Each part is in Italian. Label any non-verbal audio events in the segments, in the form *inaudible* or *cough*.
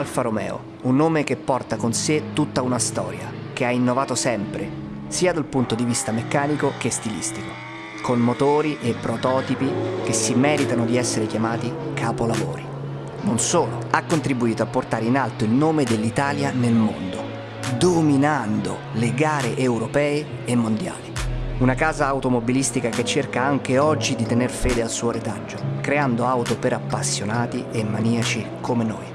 Alfa Romeo, un nome che porta con sé tutta una storia, che ha innovato sempre, sia dal punto di vista meccanico che stilistico, con motori e prototipi che si meritano di essere chiamati capolavori. Non solo, ha contribuito a portare in alto il nome dell'Italia nel mondo, dominando le gare europee e mondiali. Una casa automobilistica che cerca anche oggi di tener fede al suo retaggio, creando auto per appassionati e maniaci come noi.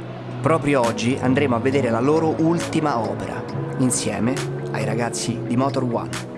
Proprio oggi andremo a vedere la loro ultima opera, insieme ai ragazzi di Motor One.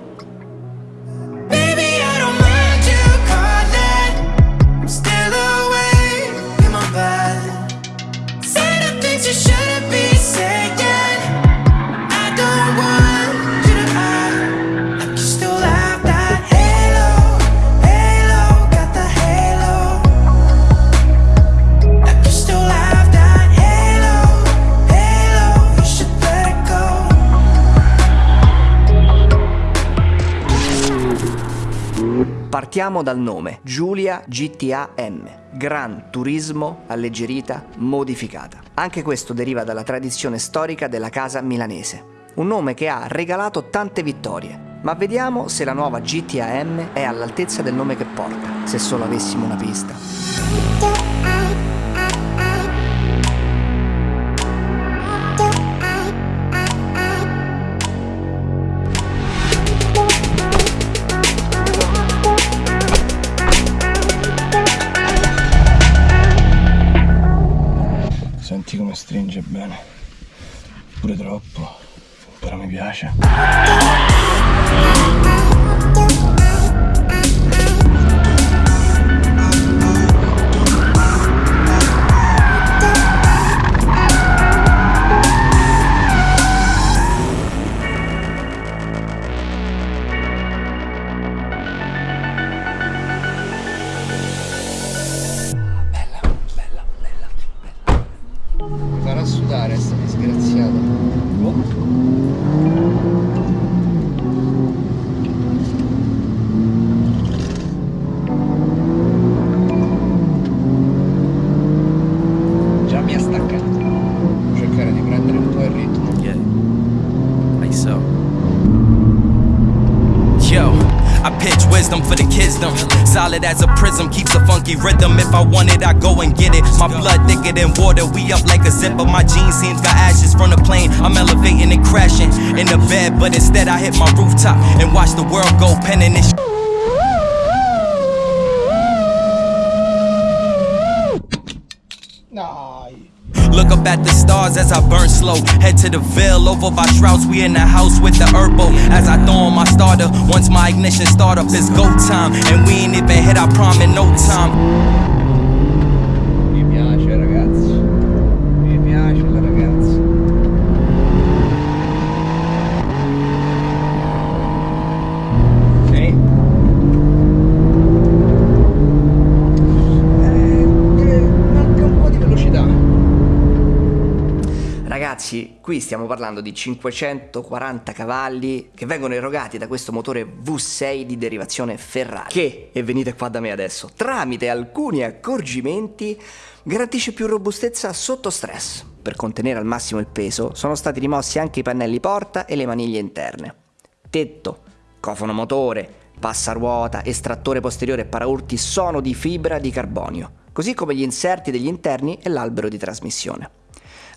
Partiamo dal nome, Giulia GTA M, Gran Turismo Alleggerita Modificata. Anche questo deriva dalla tradizione storica della casa milanese. Un nome che ha regalato tante vittorie, ma vediamo se la nuova GTA M è all'altezza del nome che porta, se solo avessimo una pista. Stringe bene. Pure troppo però mi piace wisdom for the kisdom. Solid as a prism, keeps a funky rhythm. If I want it, I go and get it. My blood thicker than water, we up like a zipper. My jeans seems got ashes from the plane. I'm elevating and crashing in the bed, but instead I hit my rooftop and watch the world go penning this. At the stars as I burn slow. Head to the veil over by Shrouds. We in the house with the Herbo. As I throw on my starter. Once my ignition start up, it's go time. And we ain't even hit our prom in no time. Stiamo parlando di 540 cavalli che vengono erogati da questo motore V6 di derivazione Ferrari che, e venite qua da me adesso, tramite alcuni accorgimenti garantisce più robustezza sotto stress. Per contenere al massimo il peso sono stati rimossi anche i pannelli porta e le maniglie interne. Tetto, cofono motore, passaruota, estrattore posteriore e paraurti sono di fibra di carbonio, così come gli inserti degli interni e l'albero di trasmissione.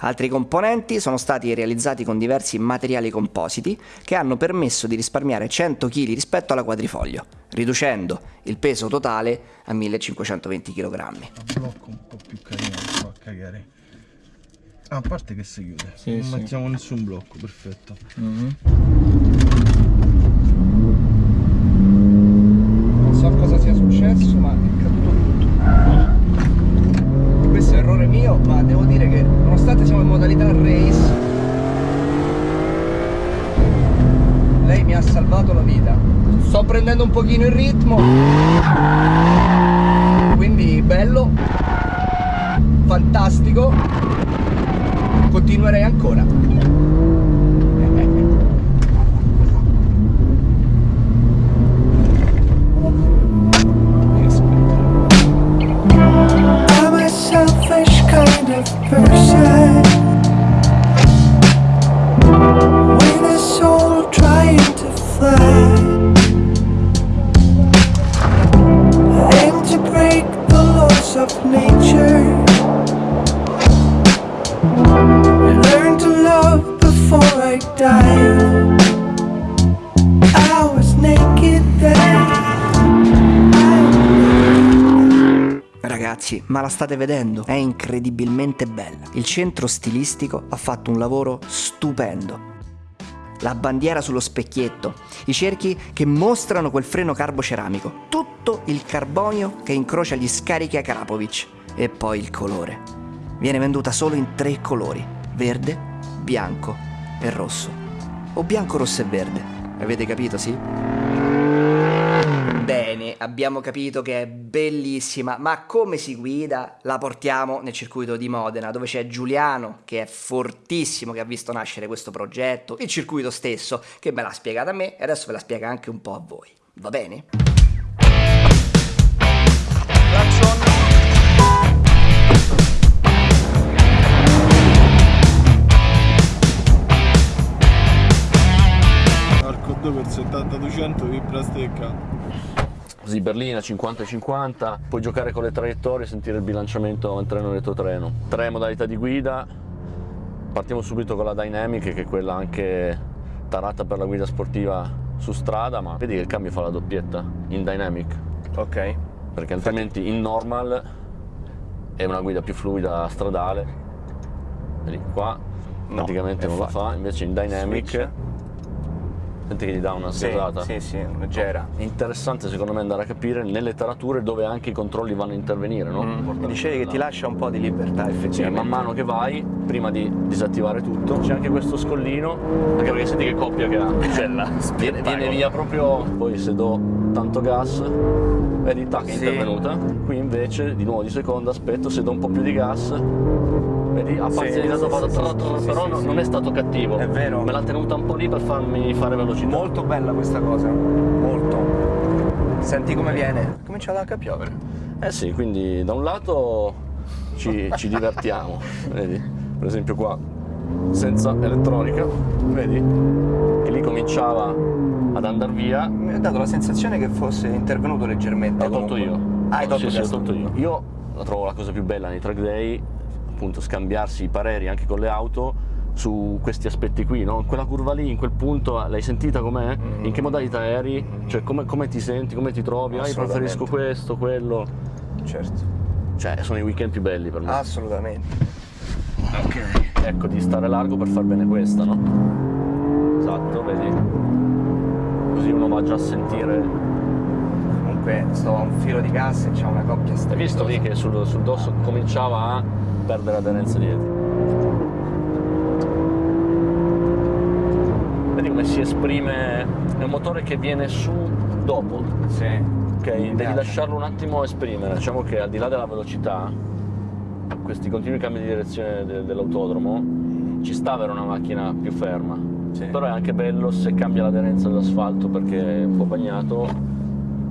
Altri componenti sono stati realizzati con diversi materiali compositi che hanno permesso di risparmiare 100 kg rispetto alla quadrifoglio, riducendo il peso totale a 1520 kg. Un blocco un po' più carino, fa a cagare. Ah, a parte che si chiude, sì, non sì. mettiamo nessun blocco, perfetto. Mm -hmm. Non so cosa sia successo, ma è caduto tutto questo è errore mio ma devo dire che nonostante siamo in modalità race lei mi ha salvato la vita sto prendendo un pochino il ritmo Ragazzi, ma la state vedendo? È incredibilmente bella. Il centro stilistico ha fatto un lavoro stupendo. La bandiera sullo specchietto, i cerchi che mostrano quel freno carboceramico, tutto il carbonio che incrocia gli scarichi a Karapovic e poi il colore. Viene venduta solo in tre colori, verde, bianco e rosso. O bianco, rosso e verde. Avete capito, sì? Abbiamo capito che è bellissima, ma come si guida? La portiamo nel circuito di Modena, dove c'è Giuliano, che è fortissimo, che ha visto nascere questo progetto, il circuito stesso, che me l'ha spiegato a me e adesso ve la spiega anche un po' a voi. Va bene? Arco 2 per 70-200 vibra stecca. Così berlina 50-50, puoi giocare con le traiettorie e sentire il bilanciamento in treno retrotreno. Tre modalità di guida, partiamo subito con la Dynamic che è quella anche tarata per la guida sportiva su strada, ma vedi che il cambio fa la doppietta in Dynamic, Ok. perché altrimenti in normal è una guida più fluida stradale. Vedi qua praticamente è non la fatto. fa, invece in Dynamic Switch. Senti che gli dà una Sì, sgasata. sì, sì, leggera. È interessante secondo me andare a capire nelle tarature dove anche i controlli vanno a intervenire, no? Mi dicevi che ti lascia un po' di libertà Sì, effettivamente. man mano che vai, prima di disattivare tutto, c'è anche questo scollino, anche perché senti che coppia che ha. *laughs* Cioè, viene, viene via proprio, poi se do tanto gas, vedi, tac, è Sì. intervenuta. Qui invece, di nuovo di seconda, aspetto, se do un po' più di gas, vedi, ha parzializzato, sì, sì, sì, sì, però sì, no- sì. non è stato cattivo. È vero. Me l'ha tenuta un po' lì per farmi fare velocità. Molto bella questa cosa, molto. Senti come viene? Comincia anche a piovere. Eh sì, quindi da un lato ci, ci divertiamo, *laughs* vedi? Per esempio qua, senza elettronica, vedi? Che lì cominciava ad andare via, Mi ha dato la sensazione che fosse intervenuto leggermente. l'ho tolto io. Ah, hai tolto sì, sì, tolto io. Io la trovo la cosa più bella nei track day, appunto scambiarsi i pareri anche con le auto su questi aspetti qui, no? Quella curva lì, in quel punto, l'hai sentita com'è? Mm. In che modalità eri? Cioè come, come ti senti, come ti trovi? Ah, io preferisco questo, quello. Certo. Cioè, sono i weekend più belli per me. Assolutamente. Ok. Ecco, di stare largo per far bene questa, no? Esatto, vedi? Così uno va già a sentire. Comunque sto a un filo di gas e c'è una coppia Hai visto lì che sul, sul dosso cominciava a perdere aderenza dietro? Vedi come si esprime? È un motore che viene su dopo. Sì. Ok, devi piace. lasciarlo un attimo esprimere. Diciamo che al di là della velocità, questi continui cambi di direzione de- dell'autodromo, ci sta avere una macchina più ferma. Sì. Però è anche bello se cambia l'aderenza dell'asfalto perché è un po' bagnato,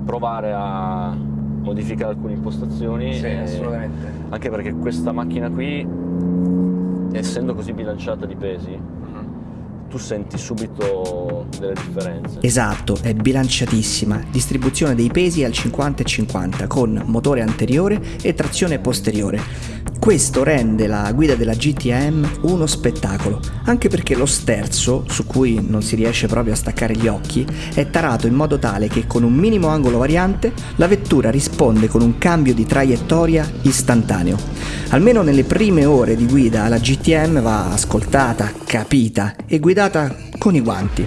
provare a modificare alcune impostazioni. Sì, e- assolutamente. Anche perché questa macchina qui, essendo così bilanciata di pesi, tu senti subito delle differenze. Esatto, è bilanciatissima, distribuzione dei pesi al 50 e 50 con motore anteriore e trazione posteriore. Questo rende la guida della GTM uno spettacolo, anche perché lo sterzo, su cui non si riesce proprio a staccare gli occhi, è tarato in modo tale che con un minimo angolo variante la vettura risponde con un cambio di traiettoria istantaneo. Almeno nelle prime ore di guida la GTM va ascoltata, capita e guidata con i guanti,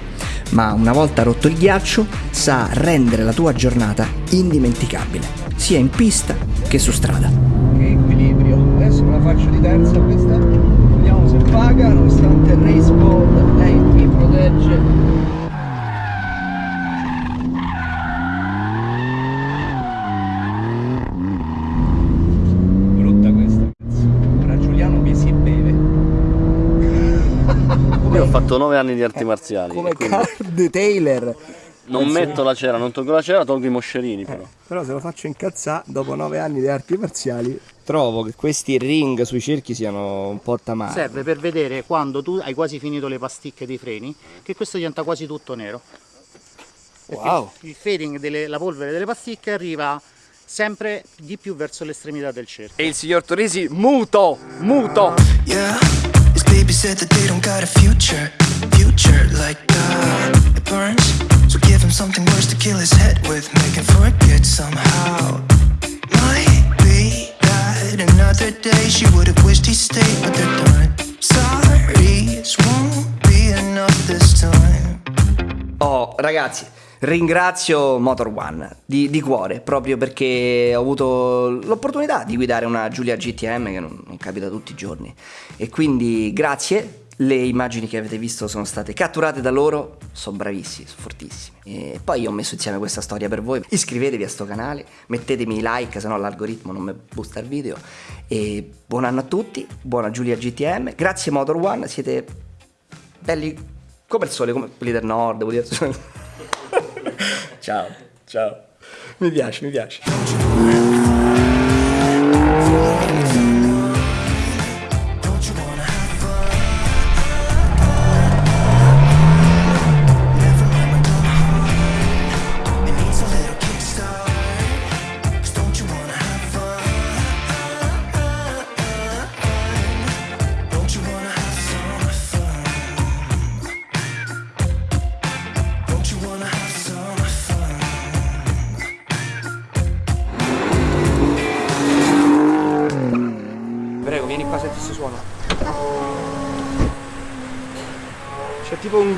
ma una volta rotto il ghiaccio sa rendere la tua giornata indimenticabile, sia in pista che su strada. Che equilibrio. Adesso la faccio di terza questa. Vediamo se paga, nonostante il race board, lei mi protegge. Brutta questa. Ora Giuliano mi si beve. Io ho fatto 9 anni di arti marziali. Come quindi Card Taylor. non metto la cera, non tolgo la cera, tolgo i moscerini però. Però se lo faccio incazzare dopo nove anni di arti marziali. Trovo che questi ring sui cerchi siano un po' tamari. Serve per vedere quando tu hai quasi finito le pasticche dei freni che questo diventa quasi tutto nero. Perché Wow. Il fading delle, la polvere delle pasticche arriva sempre di più verso l'estremità del cerchio. E il signor Torisi muto, muto. Yeah, baby said that they don't got a future, future like uh, it burns. So give him something worse to kill his head with, make him forget somehow. Might be that another day she would have wished he stayed, but they're done. Sorry, this won't be enough this time. Oh, ragazzi, ringrazio Motor One di, di cuore, proprio perché ho avuto l'opportunità di guidare una Giulia GTM che non capita tutti i giorni. E quindi grazie. Le immagini che avete visto sono state catturate da loro, sono bravissimi, sono fortissimi. E poi ho messo insieme questa storia per voi. Iscrivetevi a sto canale, mettetemi like, se no l'algoritmo non mi boosta il video. E buon anno a tutti, buona Giulia GTM, grazie Motor One, siete belli come il sole, come quelli del nord, vuol dire. *laughs* ciao, ciao. Mi piace, mi piace.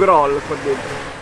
Groll qua dentro.